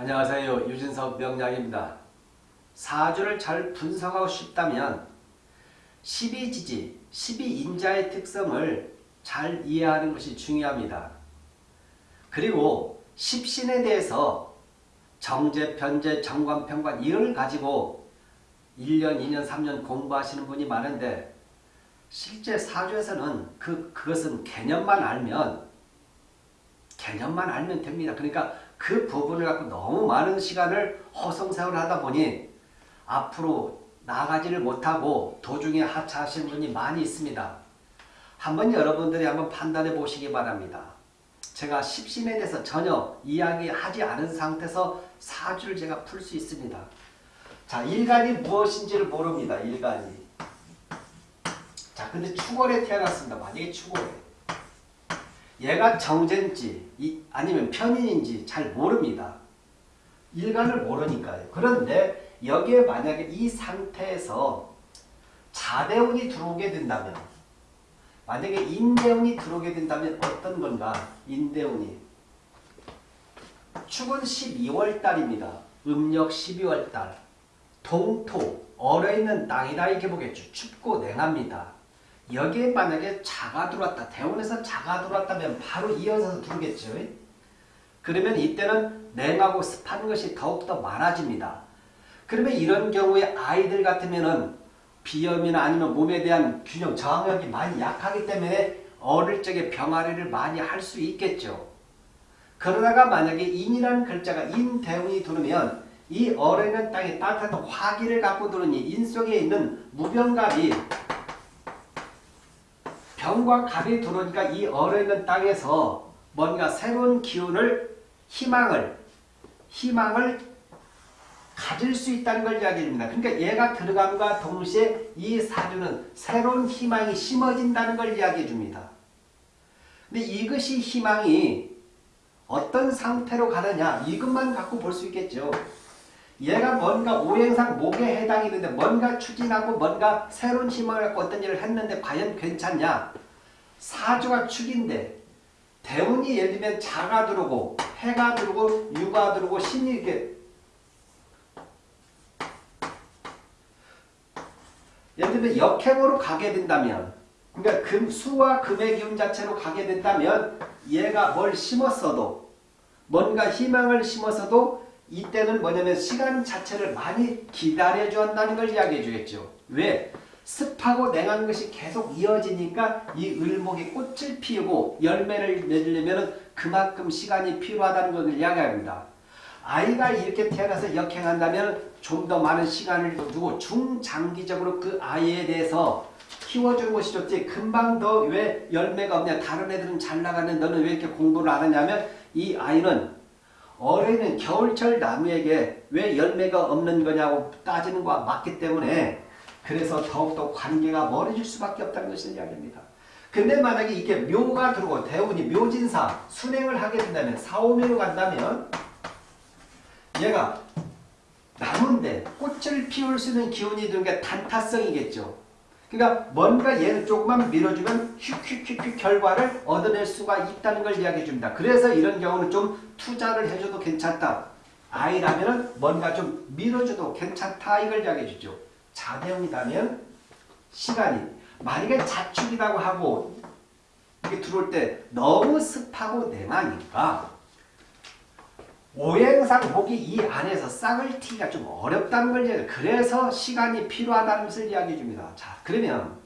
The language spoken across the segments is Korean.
안녕하세요. 유진석 명량입니다. 사주를 잘 분석하고 싶다면 12지지, 12인자의 특성을 잘 이해하는 것이 중요합니다. 그리고 10신에 대해서 정제, 변제, 정관, 평관 이걸 가지고 1년, 2년, 3년 공부하시는 분이 많은데 실제 사주에서는 그, 그것은 개념만 알면 개념만 알면 됩니다. 그러니까 그 부분을 갖고 너무 많은 시간을 허송세월 하다 보니 앞으로 나가지를 못하고 도중에 하차하시는 분이 많이 있습니다. 한번 여러분들이 한번 판단해 보시기 바랍니다. 제가 십신에 대해서 전혀 이야기하지 않은 상태에서 사주를 제가 풀 수 있습니다. 자, 일간이 무엇인지를 모릅니다. 일간이. 자, 근데 축월에 태어났습니다. 만약에 축월에. 얘가 정제인지 아니면 편인인지 잘 모릅니다. 일간을 모르니까요. 그런데 여기에 만약에 이 상태에서 자대운이 들어오게 된다면 만약에 인대운이 들어오게 된다면 어떤 건가? 인대운이 축은 12월달입니다. 음력 12월달 동토 얼어있는 땅이다 이렇게 보겠죠. 춥고 냉합니다. 여기에 만약에 자가 들어왔다. 대원에서 자가 들어왔다면 바로 이어서 들어오겠죠. 그러면 이때는 냉하고 습한 것이 더욱더 많아집니다. 그러면 이런 경우에 아이들 같으면은 비염이나 아니면 몸에 대한 균형 저항력이 많이 약하기 때문에 어릴 적에 병아리를 많이 할 수 있겠죠. 그러다가 만약에 인이라는 글자가 인대운이 들으면 이 얼어있는 땅에 따뜻한 화기를 갖고 들으니 인 속에 있는 무병갑이 병과 갑이 들어오니까 이 얼어있는 땅에서 뭔가 새로운 기운을 희망을 희망을 가질 수 있다는 걸 이야기합니다. 그러니까 얘가 들어감과 동시에 이 사주는 새로운 희망이 심어진다는 걸 이야기해 줍니다. 근데 이것이 희망이 어떤 상태로 가느냐 이것만 갖고 볼 수 있겠죠. 얘가 뭔가 오행상 목에 해당이 되는데 뭔가 추진하고 뭔가 새로운 희망을 갖고 어떤 일을 했는데 과연 괜찮냐? 사주가 축인데 대운이 예를 들면 자가 들어오고 해가 들어오고 유가 들어오고 신이 이렇게 예를 들면 역행으로 가게 된다면 그러니까 금, 수와 금의 기운 자체로 가게 된다면 얘가 뭘 심었어도 뭔가 희망을 심었어도 이때는 뭐냐면 시간 자체를 많이 기다려줘야 한다는 걸 이야기해 주겠죠. 왜? 습하고 냉한 것이 계속 이어지니까 이 을목이 꽃을 피우고 열매를 맺으려면 그만큼 시간이 필요하다는 것을 이야기합니다. 아이가 이렇게 태어나서 역행한다면 좀 더 많은 시간을 두고 중장기적으로 그 아이에 대해서 키워주는 것이 좋지 금방 더 왜 열매가 없냐 다른 애들은 잘 나가는 너는 왜 이렇게 공부를 안 하냐면 이 아이는 어린은 겨울철 나무에게 왜 열매가 없는 거냐고 따지는 것과 맞기 때문에 그래서 더욱더 관계가 멀어질 수밖에 없다는 것을 이야기합니다. 근데 만약에 이게 묘가 들어오고 대운이 묘진사 순행을 하게 된다면 사오묘로 간다면 얘가 나무인데 꽃을 피울 수 있는 기운이 드는 게 단타성이겠죠. 그러니까 뭔가 얘를 조금만 밀어주면 휙휙휙휙 결과를 얻어낼 수가 있다는 걸 이야기해 줍니다. 그래서 이런 경우는 좀 투자를 해줘도 괜찮다. 아이라면 뭔가 좀 밀어줘도 괜찮다 이걸 이야기해 주죠. 자대형이라면 시간이 만약에 자축이라고 하고 이게 들어올 때 너무 습하고 냉하니까 오행상 목이 이 안에서 싹을 튀기가 좀 어렵다는 걸 이야기 그래서 시간이 필요하다는 것을 이야기해 줍니다. 자 그러면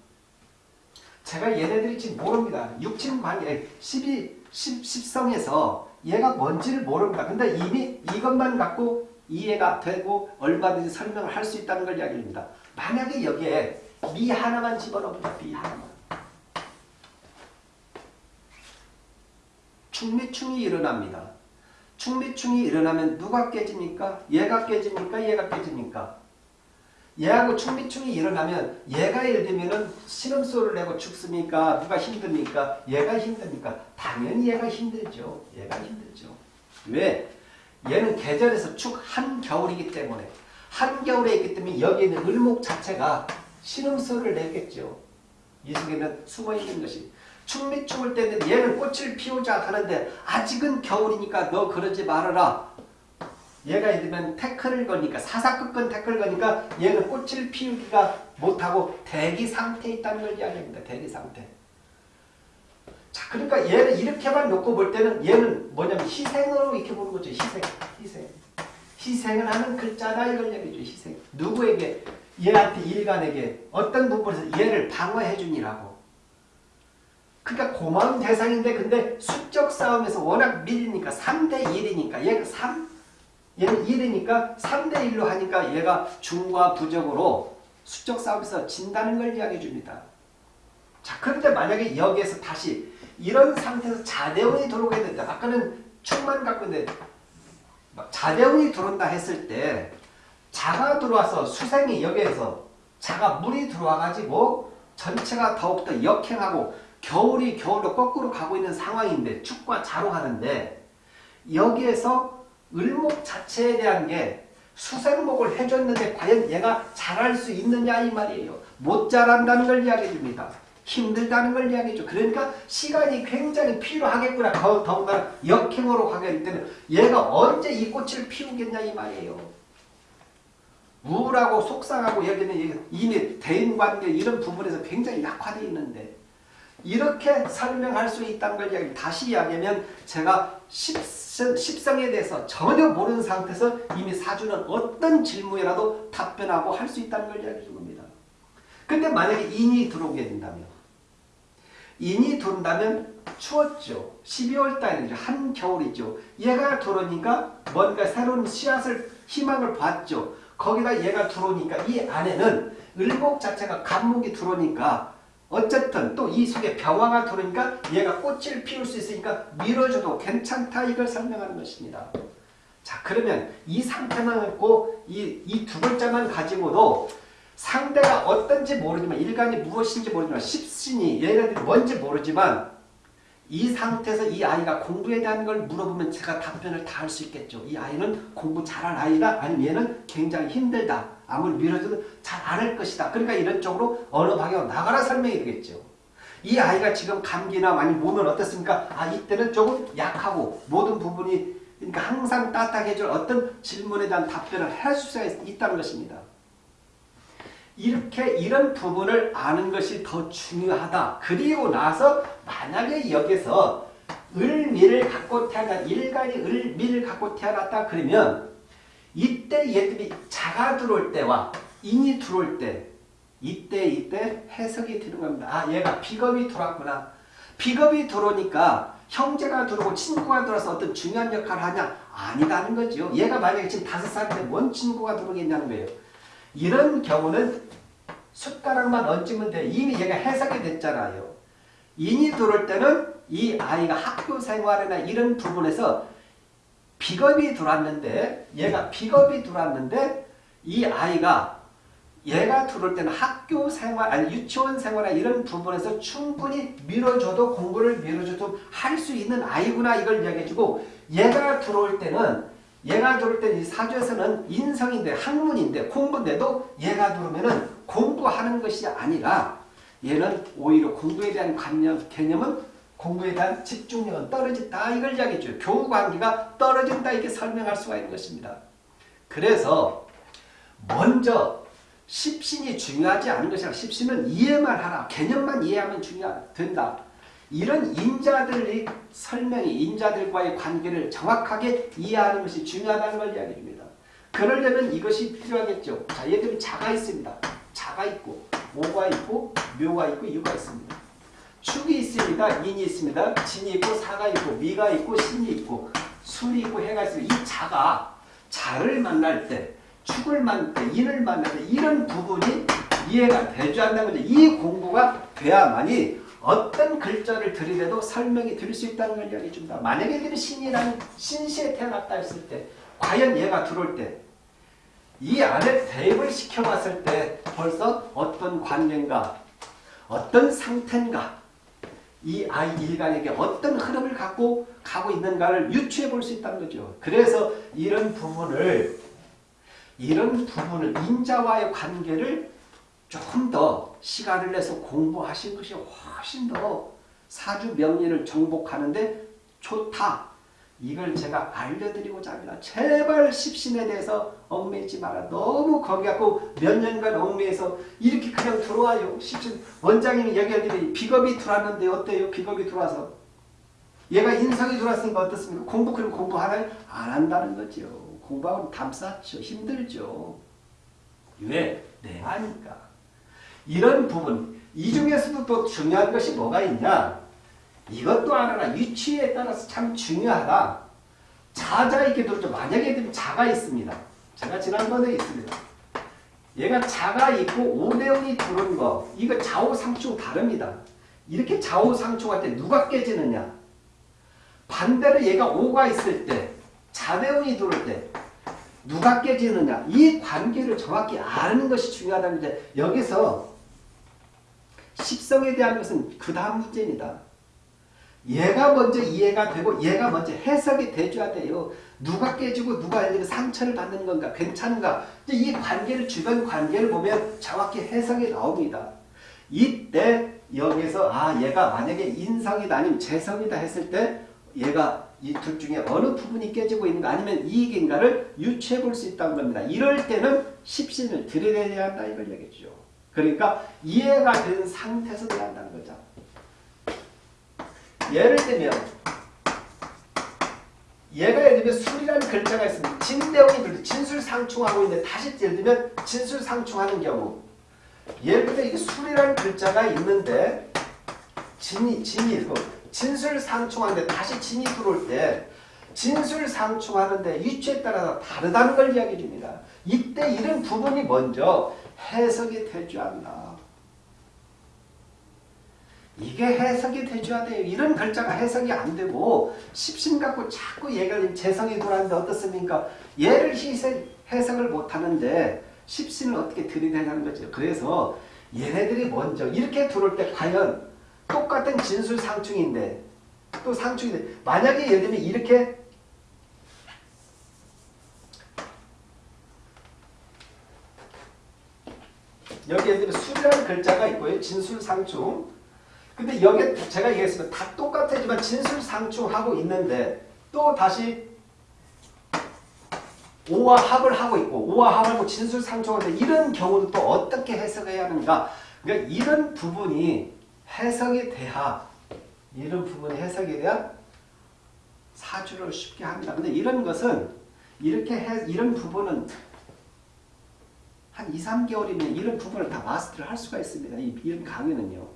제가 얘네들이 지금 모릅니다. 육친 관계 12, 10, 10 성에서 얘가 뭔지를 모릅니다. 근데 이미 이것만 갖고 이해가 되고 얼마든지 설명을 할 수 있다는 걸 이야기합니다. 만약에 여기에 미 하나만 집어넣습니다. 미 하나만. 충미충이 일어납니다. 충미충이 일어나면 누가 깨집니까? 얘가 깨집니까? 얘가 깨집니까? 얘하고 충미충이 일어나면 얘가 예를 들면 신음소를 내고 죽습니까? 누가 힘듭니까? 얘가 힘듭니까? 당연히 얘가 힘들죠. 얘가 힘들죠. 왜? 얘는 계절에서 축 한겨울이기 때문에 한겨울에 있기 때문에 여기 있는 을목 자체가 신음소를 내겠죠. 이 속에는 숨어있는 것이. 춤이 춤을 때는 얘는 꽃을 피우자 하는데 아직은 겨울이니까 너 그러지 말아라. 얘가 들면 태클을 거니까 사사건건 태클을 거니까 얘는 꽃을 피우기가 못하고 대기 상태에 있다는 걸 이야기합니다. 대기 상태. 자, 그러니까 얘를 이렇게만 놓고 볼 때는 얘는 뭐냐면 희생으로 이렇게 보는 거죠. 희생. 희생. 희생을 하는 글자다 이걸 얘기죠. 희생. 누구에게? 얘한테 일간에게 어떤 부분에서 얘를 방어해 주니라고. 그러니까 고마운 대상인데 근데 수적 싸움에서 워낙 밀리니까 3대 1이니까 얘가 3 얘는 1이니까 3대 1로 하니까 얘가 중과 부적으로 수적 싸움에서 진다는 걸 이야기해 줍니다. 자 그런데 만약에 여기에서 다시 이런 상태에서 자대운이 들어오게 된다. 아까는 충만 갖고 있는데 자대운이 들어온다 했을 때 자가 들어와서 수생이 여기에서 자가 물이 들어와가지고 전체가 더욱더 역행하고 겨울이 겨울로 거꾸로 가고 있는 상황인데 축과 자로 하는데 여기에서 을목 자체에 대한 게 수생목을 해줬는데 과연 얘가 잘할 수 있느냐 이 말이에요. 못 자란다는 걸 이야기해 줍니다. 힘들다는 걸 이야기해 줘. 그러니까 시간이 굉장히 필요하겠구나. 더군다나 역행으로 가게 될 때는 얘가 언제 이 꽃을 피우겠냐 이 말이에요. 우울하고 속상하고 여기는 이미 대인관계 이런 부분에서 굉장히 약화되어 있는데 이렇게 설명할 수 있다는 걸 이야기 다시 이야기하면 제가 십성에 대해서 전혀 모르는 상태에서 이미 사주는 어떤 질문이라도 답변하고 할 수 있다는 걸 이야기해 준 겁니다. 근데 만약에 인이 들어오게 된다면 인이 돈다면 추웠죠. 12월 달이죠. 한겨울이죠. 얘가 들어오니까 뭔가 새로운 씨앗을 희망을 봤죠. 거기다 얘가 들어오니까 이 안에는 을목 자체가 간목이 들어오니까 어쨌든 또 이 속에 병화가 들어오니까 얘가 꽃을 피울 수 있으니까 밀어줘도 괜찮다 이걸 설명하는 것입니다. 자 그러면 이 상태만 갖고 이 두 글자만 가지고도 상대가 어떤지 모르지만 일간이 무엇인지 모르지만 십신이 얘네들이 뭔지 모르지만 이 상태에서 이 아이가 공부에 대한 걸 물어보면 제가 답변을 다 할 수 있겠죠. 이 아이는 공부 잘할 아이다 아니면 얘는 굉장히 힘들다. 아무리 밀어줘도 잘 안 할 것이다. 그러니까 이런 쪽으로 어느 방향으로 나가라 설명이 되겠죠. 이 아이가 지금 감기나 많이 몸은 어떻습니까? 아 이때는 조금 약하고 모든 부분이 그러니까 항상 따뜻하게 줄 어떤 질문에 대한 답변을 할 수 있다는 것입니다. 이렇게 이런 부분을 아는 것이 더 중요하다. 그리고 나서 만약에 여기서 을미를 갖고 태어난 일간이 을미를 갖고 태어났다 그러면 이때 얘들이 자가 들어올 때와 인이 들어올 때 이때 이때 해석이 되는 겁니다. 아 얘가 비겁이 들어왔구나. 비겁이 들어오니까 형제가 들어오고 친구가 들어와서 어떤 중요한 역할을 하냐? 아니다는 거죠. 얘가 만약에 지금 다섯 살인데 뭔 친구가 들어오겠냐는 거예요. 이런 경우는 숟가락만 얹으면 돼. 이미 얘가 해석이 됐잖아요. 인이 들어올 때는 이 아이가 학교 생활이나 이런 부분에서 비겁이 들어왔는데 얘가 비겁이 들어왔는데 이 아이가 얘가 들어올 때는 학교 생활 아니 유치원 생활이나 이런 부분에서 충분히 밀어줘도 공부를 밀어줘도 할 수 있는 아이구나 이걸 이야기해주고 얘가 들어올 때는 얘가 들어올 때는 이 사주에서는 인성인데 학문인데 공부인데도 얘가 들어오면은 공부하는 것이 아니라 얘는 오히려 공부에 대한 관념, 개념은 공부에 대한 집중력은 떨어진다 이걸 이야기해줘요. 교우 관계가 떨어진다 이렇게 설명할 수가 있는 것입니다. 그래서 먼저 십신이 중요하지 않은 것이 아니라 십신은 이해만 하라. 개념만 이해하면 중요 된다. 이런 인자들이 설명이 인자들과의 관계를 정확하게 이해하는 것이 중요하다는 걸 이야기해 줍니다. 그러려면 이것이 필요하겠죠. 자, 얘들은 자가 있습니다. 자가 있고 모가 있고 묘가 있고 유가 있습니다. 축이 있습니다. 인이 있습니다. 진이 있고 사가 있고 미가 있고 신이 있고 술이 있고 해가 있습니다. 이 자가 자를 만날 때 축을 만날 때 인을 만날 때 이런 부분이 이해가 되지 않는 거죠. 이 공부가 돼야만이 어떤 글자를 들이대도 설명이 될수 있다는 걸 이야기해 줍니다. 만약에 이들이 신이라는 신시에 태어났다 했을 때 과연 얘가 들어올 때 이 안에 대입을 시켜봤을 때 벌써 어떤 관계인가 어떤 상태인가 이 아이 일간에게 어떤 흐름을 갖고 가고 있는가를 유추해 볼 수 있다는 거죠. 그래서 이런 부분을 이런 부분을 인자와의 관계를 조금 더 시간을 내서 공부하신 것이 훨씬 더 사주 명리를 정복하는데 좋다. 이걸 제가 알려드리고자 합니다. 제발 십신에 대해서 얽매이지 마라. 너무 거기 갖고 몇 년간 얽매여서 이렇게 그냥 들어와요. 십신 원장님이 얘기하기를 비겁이 들어왔는데 어때요? 비겁이 들어와서 얘가 인성이 들어왔으니까 어떻습니까? 공부 그럼 공부 하나요? 안 한다는 거죠. 공부하면 담쌓죠. 힘들죠. 왜? 내하니까. 이런 부분 이 중에서도 또 중요한 것이 뭐가 있냐? 이것도 알아라. 위치에 따라서 참 중요하다. 자자 있게 들죠. 만약에 자가 있습니다. 제가 지난번에 있습니다. 얘가 자가 있고 오대운이 들어온 거 이거 좌우상충 다릅니다. 이렇게 좌우상충할 때 누가 깨지느냐 반대로 얘가 오가 있을 때 자대운이 들어올 때 누가 깨지느냐 이 관계를 정확히 아는 것이 중요하다는데 여기서 십성에 대한 것은 그 다음 문제입니다. 얘가 먼저 이해가 되고 얘가 먼저 해석이 돼줘야 돼요. 누가 깨지고 누가 상처를 받는 건가 괜찮은가 이 관계를 주변 관계를 보면 정확히 해석이 나옵니다. 이때 여기서 아 얘가 만약에 인성이다 아니면 재성이다 했을 때 얘가 이 둘 중에 어느 부분이 깨지고 있는가 아니면 이익인가를 유추해 볼 수 있다는 겁니다. 이럴 때는 십신을 들여내야 한다 이걸 얘기죠. 그러니까 이해가 된 상태에서 돼야 한다는 거죠. 예를 들면 얘가 예를 들면 술이라는 글자가 있습니다. 진대원이 진술상충하고 있는데 다시 예를 들면 진술상충하는 경우 예를 들면 이게 술이라는 글자가 있는데 진이 진이 진술상충하는데 다시 진이 들어올 때 진술상충하는데 위치에 따라서 다르다는 걸 이야기해 줍니다. 이때 이런 부분이 먼저 해석이 되지 않나. 이게 해석이 되줘야 돼요. 이런 글자가 해석이 안 되고 십신 갖고 자꾸 얘가 재성이 돌아는데 어떻습니까? 얘를 해석을 못하는데 십신을 어떻게 들이대냐는 거죠. 그래서 얘네들이 먼저 이렇게 들어올 때 과연 똑같은 진술 상충인데 또 상충인데 만약에 예를 들면 이렇게 여기 예를 들면 수라는 글자가 있고요. 진술상충 근데 여기에 제가 얘기했습니다. 다 똑같지만 진술상충하고 있는데 또 다시 오와 합을 하고 있고 오와 합하고 진술상충하는데 이런 경우도 또 어떻게 해석해야 하는가 그러니까 이런 부분이 해석이 돼야 이런 부분이 해석이 돼야 사주를 쉽게 합니다. 근데 이런 것은 이렇게 해, 이런 부분은 한 2, 3개월이면 이런 부분을 다 마스터를 할 수가 있습니다. 이, 이런 강의는요.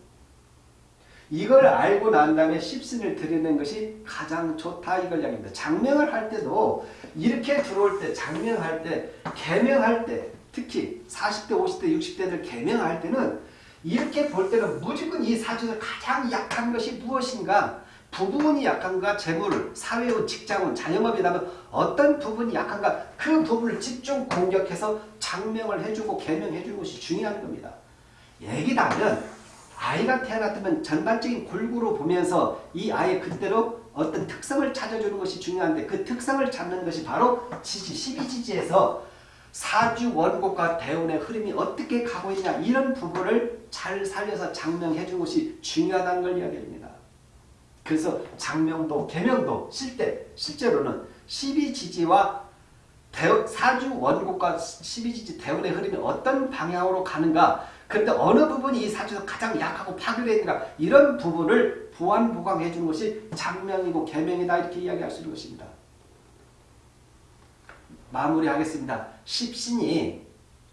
이걸 알고 난 다음에 십신을 드리는 것이 가장 좋다 이걸 이야기합니다. 장명을 할 때도 이렇게 들어올 때 장명할 때 개명할 때 특히 40대 50대 60대들 개명할 때는 이렇게 볼 때는 무조건 이 사주에서 가장 약한 것이 무엇인가 부분이 약한가 재물, 사회운, 직장운, 자영업이라면 어떤 부분이 약한가 그 부분을 집중 공격해서 장명을 해주고 개명해주는 것이 중요한 겁니다. 얘기다면 아이가 태어났다면 전반적인 골고루 보면서 이 아이의 그대로 어떤 특성을 찾아주는 것이 중요한데 그 특성을 찾는 것이 바로 지지, 12지지에서 사주 원곡과 대운의 흐름이 어떻게 가고 있냐 이런 부분을 잘 살려서 장명해 준 것이 중요하다는 걸 이야기합니다. 그래서 장명도 개명도 실제, 실제로는 12지지와 사주 원곡과 12지지 대운의 흐름이 어떤 방향으로 가는가 그런데 어느 부분이 이 사주에서 가장 약하고 파괴되어 있는가 이런 부분을 보완 보강해 주는 것이 장명이고 개명이다 이렇게 이야기할 수 있는 것입니다. 마무리하겠습니다. 십신이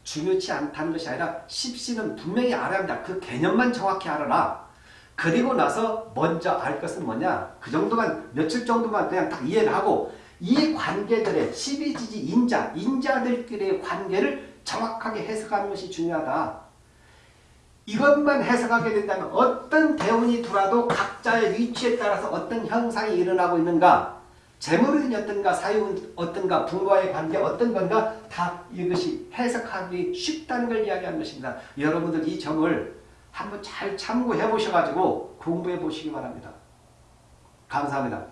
중요치 않다는 것이 아니라 십신은 분명히 알아야 한다. 그 개념만 정확히 알아라. 그리고 나서 먼저 알 것은 뭐냐. 그 정도만 며칠 정도만 그냥 딱 이해를 하고 이 관계들의 십이지지 인자, 인자들끼리의 관계를 정확하게 해석하는 것이 중요하다. 이것만 해석하게 된다면 어떤 대운이 들어도 각자의 위치에 따라서 어떤 현상이 일어나고 있는가 재물은 어떤가 사유는 어떤가 부모와의 관계 어떤 건가 다 이것이 해석하기 쉽다는 걸 이야기하는 것입니다. 여러분들 이 점을 한번 잘 참고해 보셔가지고 공부해 보시기 바랍니다. 감사합니다.